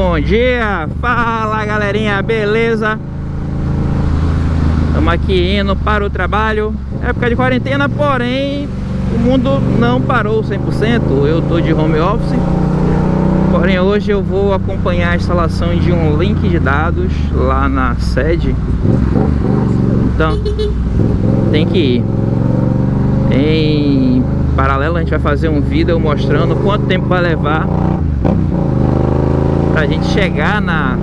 Bom dia, fala galerinha, beleza? Estamos aqui indo para o trabalho. Época de quarentena, porém O mundo não parou 100% Eu tô de home office. Porém hoje eu vou acompanhar a instalação de um link de dados Lá na sede. Então Tem que ir. Em paralelo a gente vai fazer um vídeo mostrando quanto tempo vai levar Pra gente chegar na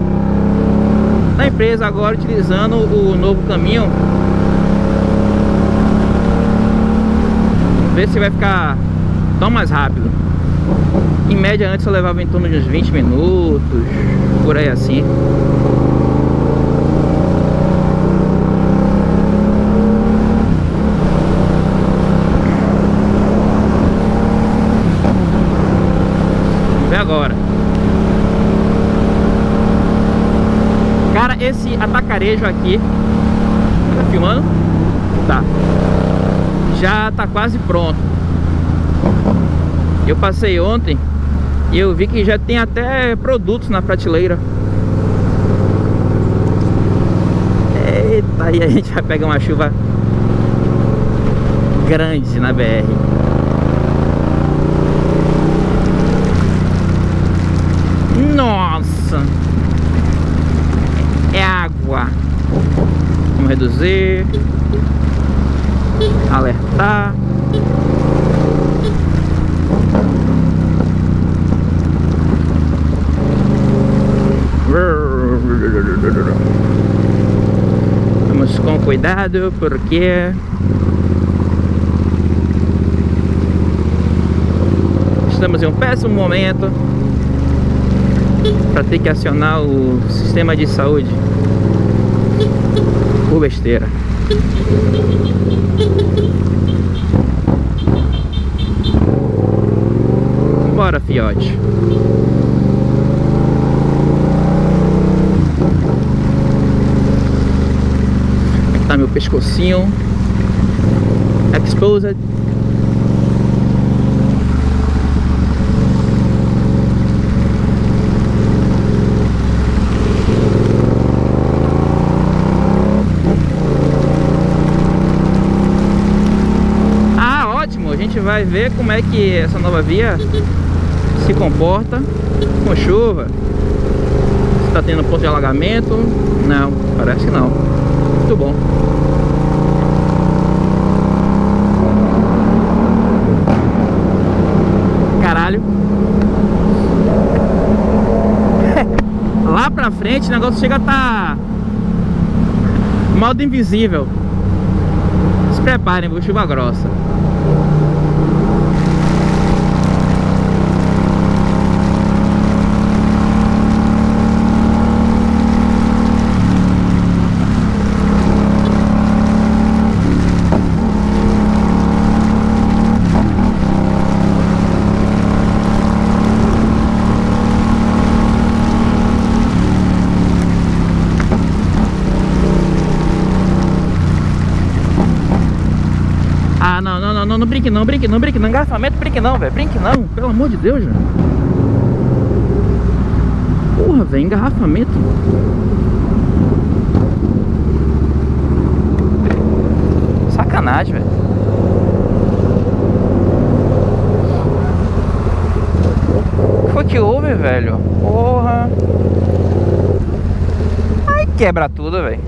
na empresa agora utilizando o novo caminho. Ver se vai ficar tão mais rápido. Em média antes eu levava em torno de uns 20 minutos por aí assim. Vamos agora esse atacarejo aqui. Tá filmando? Tá. Já tá quase pronto. Eu passei ontem E eu vi que já tem até produtos na prateleira. Eita, aí a gente vai pegar uma chuva Grande na BR Nossa é água. Vamos reduzir. Alertar. Vamos com cuidado porque estamos em um péssimo momento para ter que acionar o sistema de saúde por besteira. Bora, fiote. Aqui tá meu pescocinho. Exposed. Ver como é que essa nova via se comporta com chuva. Se está tendo ponto de alagamento. Não, parece que não. Muito bom. Caralho. Lá pra frente o negócio chega a tá... modo invisível. Se preparem, chuva grossa. não, não brinque não, brinque não, brinque não. Engarrafamento, brinque não, velho. Brinque não, pelo amor de Deus, velho. Porra, velho, engarrafamento. Sacanagem, velho. O foi que houve, velho? Porra. Ai, quebra tudo, velho.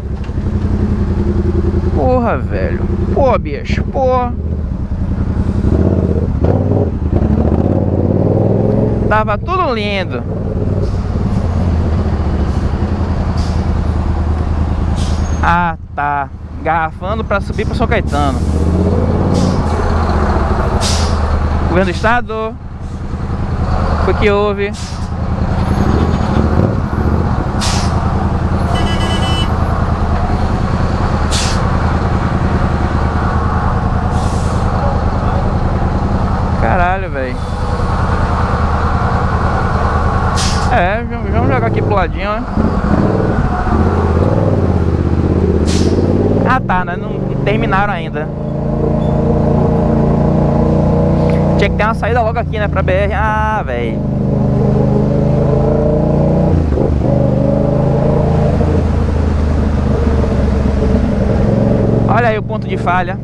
Porra, velho. Pô, bicho, porra. Tava tudo lindo. Ah, tá. Garrafando para subir para São Caetano. Governo do Estado. O que houve? Caralho, velho. É, vamos jogar aqui pro ladinho, né? Ah tá, né? Não, não terminaram ainda. Tinha que ter uma saída logo aqui, né? Pra BR. Ah, velho. Olha aí o ponto de falha.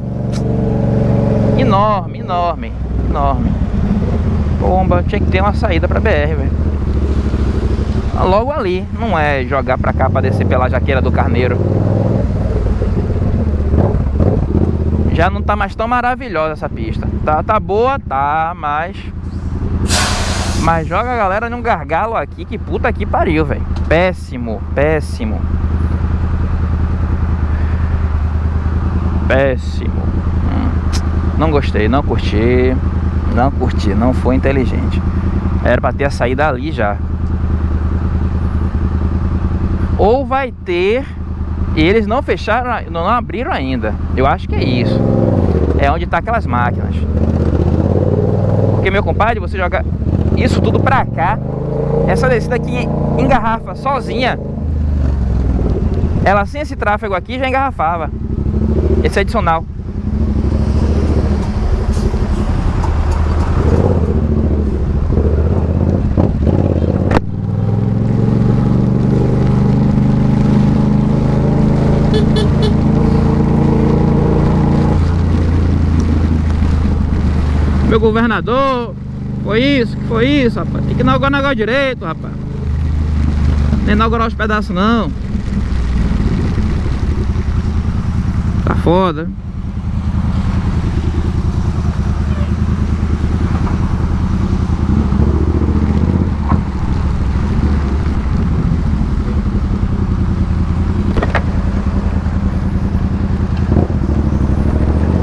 Enorme, enorme, enorme. Bomba, tinha que ter uma saída pra BR, velho. Logo ali, não é jogar pra cá pra descer pela jaqueira do carneiro. Já não tá mais tão maravilhosa essa pista. Tá, tá boa, tá, mas... Mas joga a galera num gargalo aqui que puta que pariu, velho. Péssimo, péssimo. Péssimo. Hum. Não gostei, não curti. Não curti, não foi inteligente. Era pra ter a saída ali já. Ou vai ter e eles não fecharam, não abriram ainda. Eu acho que é isso. É onde tá aquelas máquinas. Porque, meu compadre, você joga isso tudo pra cá. Essa descida aqui engarrafa sozinha. Ela sem esse tráfego aqui já engarrafava. Esse adicional. Meu governador, foi isso, que foi isso, rapaz. Tem que inaugurar o negócio direito, rapaz. Não é inaugurar os pedaços, não. Tá foda.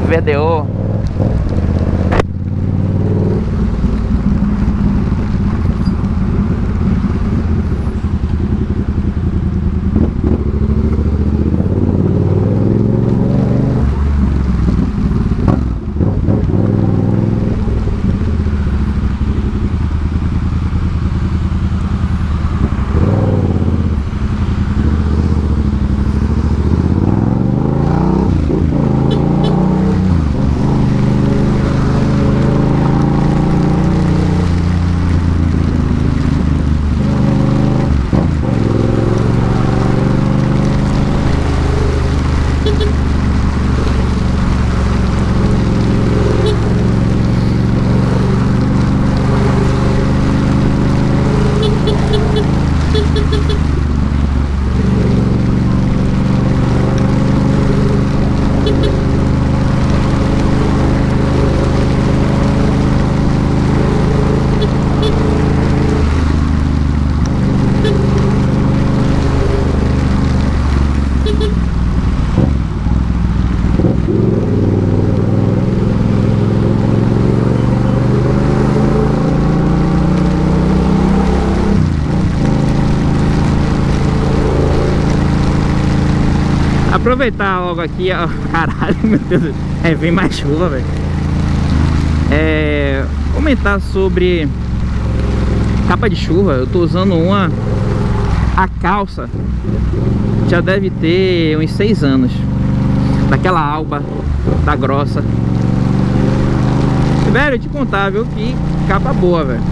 VDO aproveitar logo aqui, ó. Caralho, meu Deus. É, vem mais chuva, velho. É. Comentar sobre capa de chuva. Eu tô usando uma. A calça já deve ter uns 6 anos. Daquela alba da grossa. Velho, te contar, viu? Que capa boa, velho.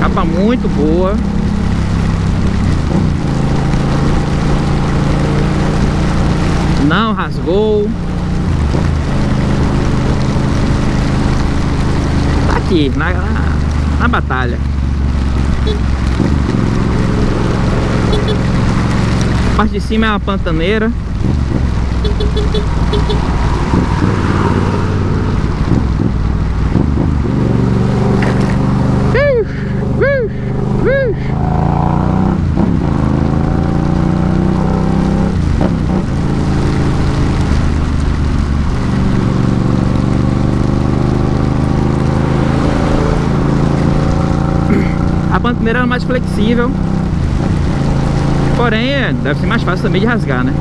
Capa muito boa. Não rasgou. Tá aqui, na, na, na batalha. A parte de cima é uma pantaneira. Pantaneira era mais flexível Porém, é, deve ser mais fácil também de rasgar, né?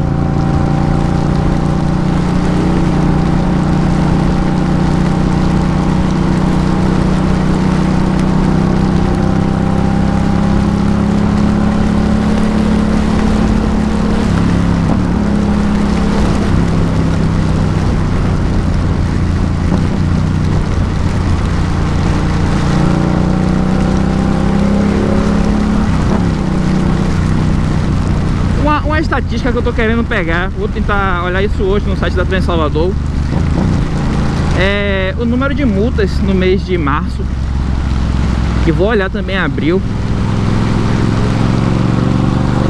Estatística que eu tô querendo pegar. Vou tentar olhar isso hoje no site da Trans Salvador. É o número de multas no mês de março. Que vou olhar também abril.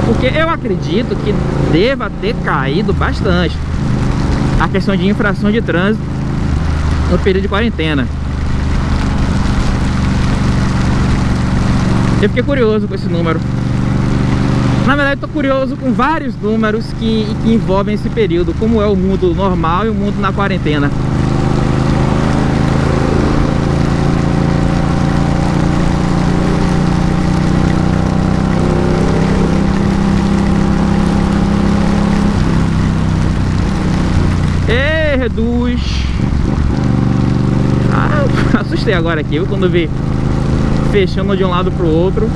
Porque eu acredito que deva ter caído bastante a questão de infração de trânsito no período de quarentena. Eu fiquei curioso com esse número. Na verdade, estou curioso com vários números que, que envolvem esse período, como é o mundo normal e o mundo na quarentena. Ei, reduz. Ah, assustei agora aqui, viu? Quando vi fechando de um lado pro outro.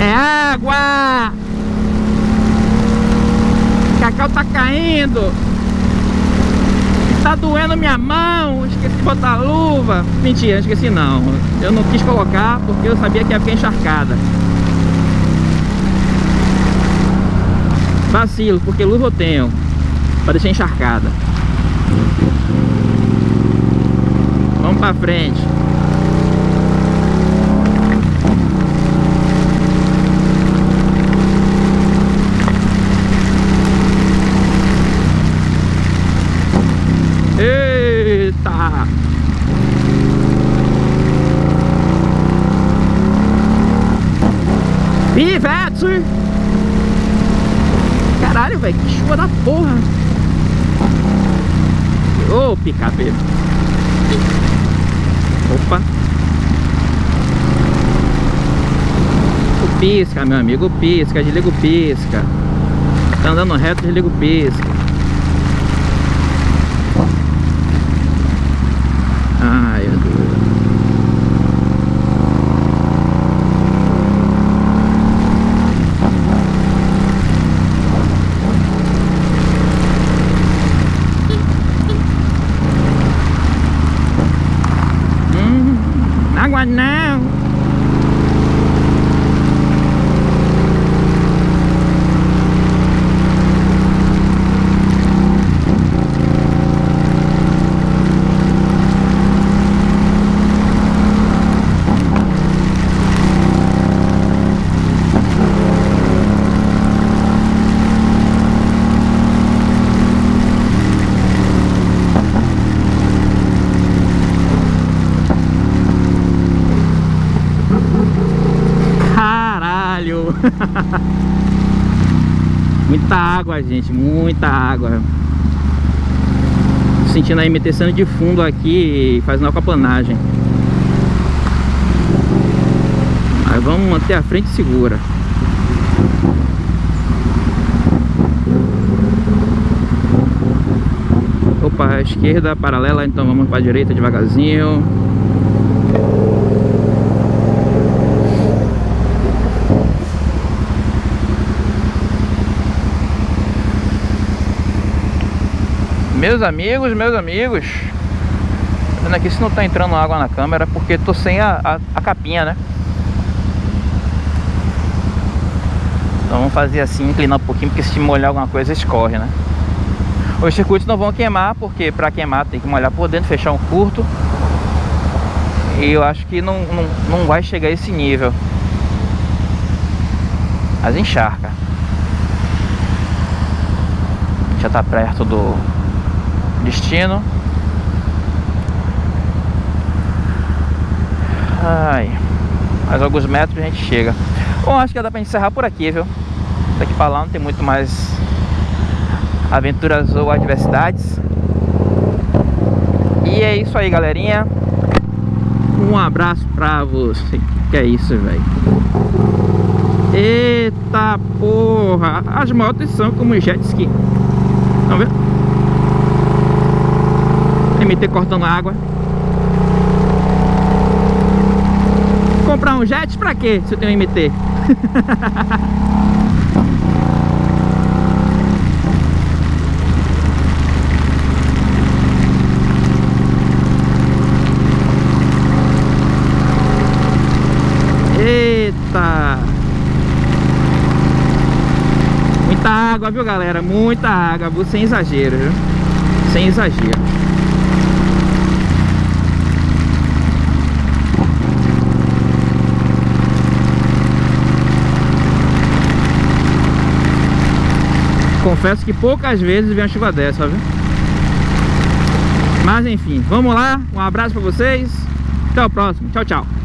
É água! Cacau tá caindo! Tá doendo minha mão, esqueci de botar luva. Mentira, esqueci não. Eu não quis colocar porque eu sabia que ia ficar encharcada. Vacilo, porque luva eu tenho Pra deixar encharcada. Vamos pra frente Eita! Pivete! Caralho, velho, que chuva da porra! Ô, oh, picape! Opa! O pisca, meu amigo, pisca, desliga o pisca. Tá andando reto, desliga o pisca. muita água, gente, muita água. Sentindo a MT sendo de fundo aqui, fazendo aquaplanagem. Mas vamos manter a frente segura. Opa, a esquerda paralela, então vamos para a direita devagarzinho. Meus amigos, meus amigos. Vendo aqui se não tá entrando água na câmera Porque tô sem a, a, a capinha, né? Então vamos fazer assim, inclinar um pouquinho Porque se molhar alguma coisa escorre, né? Os circuitos não vão queimar Porque pra queimar tem que molhar por dentro Fechar um curto. E eu acho que não, não, não vai chegar a esse nível. Mas encharca. Já tá perto do destino. Ai, mais alguns metros a gente chega. Bom, acho que dá pra encerrar por aqui, viu? Daqui pra lá não tem muito mais aventuras ou adversidades. E é isso aí, galerinha. Um abraço pra você. Que é isso, velho. Eita porra! As motos são como jet ski. Estão vendo? MT cortando água. Comprar um jet pra quê se eu tenho um MT? Eita! Muita água, viu galera? Muita água, sem exagero, viu? Sem exagero. Confesso que poucas vezes vem uma chuva dessa, viu? Mas enfim, vamos lá. Um abraço pra vocês. Até o próximo. Tchau, tchau.